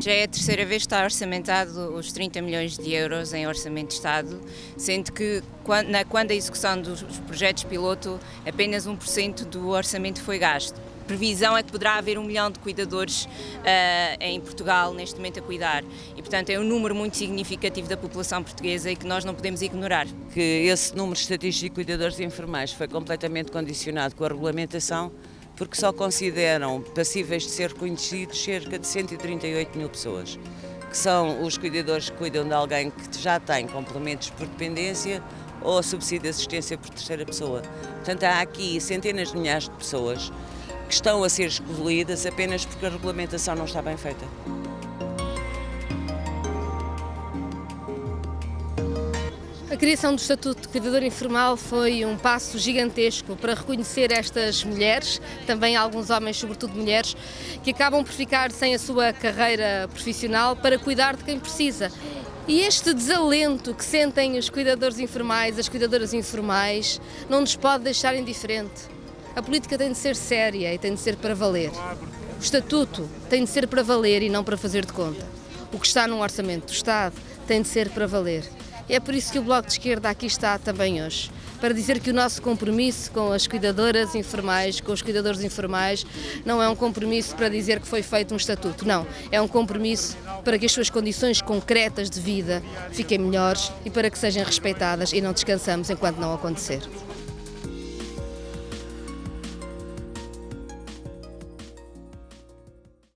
Já é a terceira vez que está orçamentado os 30 milhões de euros em orçamento de Estado, sendo que quando a execução dos projetos piloto apenas 1% do orçamento foi gasto previsão é que poderá haver um milhão de cuidadores uh, em Portugal neste momento a cuidar e, portanto, é um número muito significativo da população portuguesa e que nós não podemos ignorar. Que esse número estatístico de cuidadores informais foi completamente condicionado com a regulamentação porque só consideram passíveis de ser reconhecidos cerca de 138 mil pessoas, que são os cuidadores que cuidam de alguém que já tem complementos por dependência ou subsídio de assistência por terceira pessoa. Portanto, há aqui centenas de milhares de pessoas que estão a ser excluídas apenas porque a regulamentação não está bem feita. A criação do Estatuto de Cuidador Informal foi um passo gigantesco para reconhecer estas mulheres, também alguns homens, sobretudo mulheres, que acabam por ficar sem a sua carreira profissional para cuidar de quem precisa. E este desalento que sentem os cuidadores informais, as cuidadoras informais, não nos pode deixar indiferente. A política tem de ser séria e tem de ser para valer. O estatuto tem de ser para valer e não para fazer de conta. O que está no orçamento do Estado tem de ser para valer. É por isso que o Bloco de Esquerda aqui está também hoje, para dizer que o nosso compromisso com as cuidadoras informais, com os cuidadores informais, não é um compromisso para dizer que foi feito um estatuto, não. É um compromisso para que as suas condições concretas de vida fiquem melhores e para que sejam respeitadas e não descansamos enquanto não acontecer.